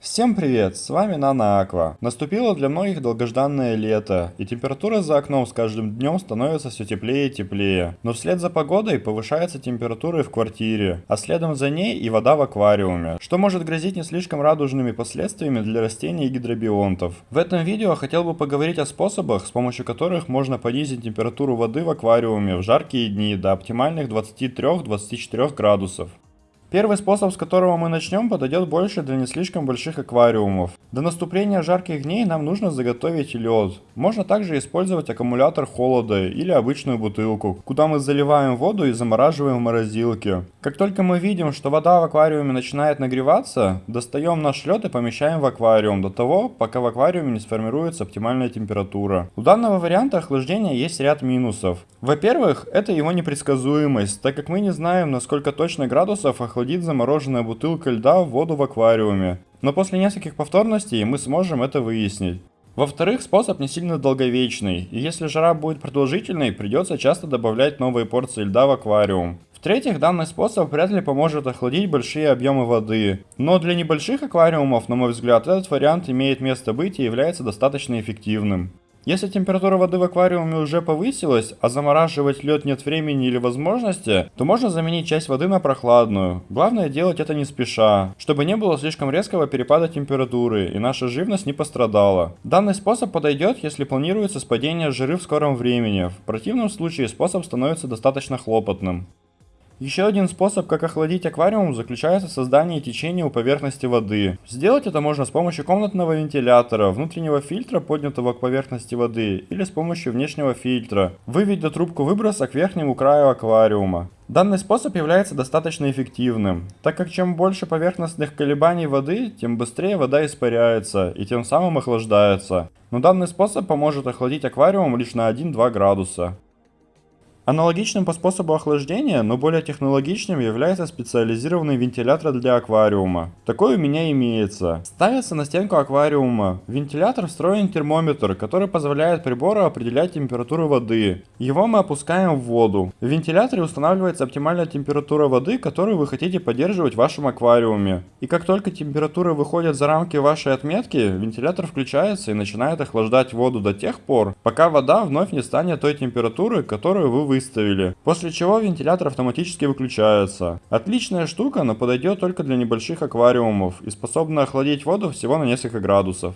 Всем привет, с вами Нана Аква. Наступило для многих долгожданное лето, и температура за окном с каждым днем становится все теплее и теплее. Но вслед за погодой повышается температура и в квартире, а следом за ней и вода в аквариуме, что может грозить не слишком радужными последствиями для растений и гидробионтов. В этом видео хотел бы поговорить о способах, с помощью которых можно понизить температуру воды в аквариуме в жаркие дни до оптимальных 23-24 градусов. Первый способ, с которого мы начнем, подойдет больше для не слишком больших аквариумов. До наступления жарких дней нам нужно заготовить лед. Можно также использовать аккумулятор холода или обычную бутылку, куда мы заливаем воду и замораживаем в морозилке. Как только мы видим, что вода в аквариуме начинает нагреваться, достаем наш лед и помещаем в аквариум до того, пока в аквариуме не сформируется оптимальная температура. У данного варианта охлаждения есть ряд минусов. Во-первых, это его непредсказуемость, так как мы не знаем, на сколько точно градусов охлаждения охладит замороженная бутылка льда в воду в аквариуме. Но после нескольких повторностей мы сможем это выяснить. Во-вторых, способ не сильно долговечный, и если жара будет продолжительной, придется часто добавлять новые порции льда в аквариум. В-третьих, данный способ вряд ли поможет охладить большие объемы воды. Но для небольших аквариумов, на мой взгляд, этот вариант имеет место быть и является достаточно эффективным. Если температура воды в аквариуме уже повысилась, а замораживать лед нет времени или возможности, то можно заменить часть воды на прохладную. Главное делать это не спеша, чтобы не было слишком резкого перепада температуры и наша живность не пострадала. Данный способ подойдет, если планируется спадение жиры в скором времени. В противном случае способ становится достаточно хлопотным. Еще один способ, как охладить аквариум, заключается в создании течения у поверхности воды. Сделать это можно с помощью комнатного вентилятора, внутреннего фильтра, поднятого к поверхности воды, или с помощью внешнего фильтра. Выведя трубку выброса к верхнему краю аквариума. Данный способ является достаточно эффективным, так как чем больше поверхностных колебаний воды, тем быстрее вода испаряется и тем самым охлаждается. Но данный способ поможет охладить аквариум лишь на 1-2 градуса. Аналогичным по способу охлаждения, но более технологичным является специализированный вентилятор для аквариума. Такой у меня имеется. Ставится на стенку аквариума. В вентилятор встроен термометр, который позволяет прибору определять температуру воды. Его мы опускаем в воду. В вентиляторе устанавливается оптимальная температура воды, которую вы хотите поддерживать в вашем аквариуме. И как только температура выходит за рамки вашей отметки, вентилятор включается и начинает охлаждать воду до тех пор, пока вода вновь не станет той температуры, которую вы выставили, после чего вентилятор автоматически выключается. Отличная штука, но подойдет только для небольших аквариумов и способна охладить воду всего на несколько градусов.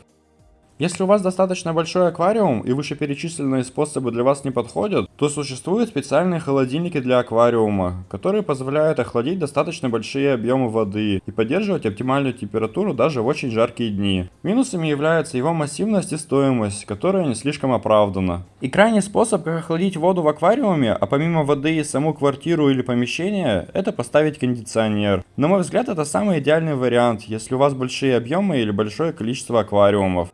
Если у вас достаточно большой аквариум и вышеперечисленные способы для вас не подходят, то существуют специальные холодильники для аквариума, которые позволяют охладить достаточно большие объемы воды и поддерживать оптимальную температуру даже в очень жаркие дни. Минусами являются его массивность и стоимость, которая не слишком оправдана. И крайний способ, как охладить воду в аквариуме, а помимо воды и саму квартиру или помещение, это поставить кондиционер. На мой взгляд, это самый идеальный вариант, если у вас большие объемы или большое количество аквариумов.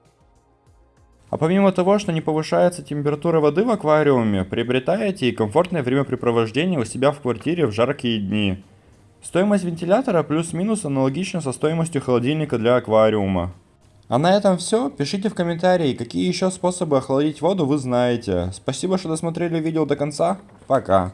А помимо того, что не повышается температура воды в аквариуме, приобретаете и комфортное времяпрепровождение у себя в квартире в жаркие дни. Стоимость вентилятора плюс-минус аналогична со стоимостью холодильника для аквариума. А на этом все. Пишите в комментарии, какие еще способы охладить воду вы знаете. Спасибо, что досмотрели видео до конца. Пока.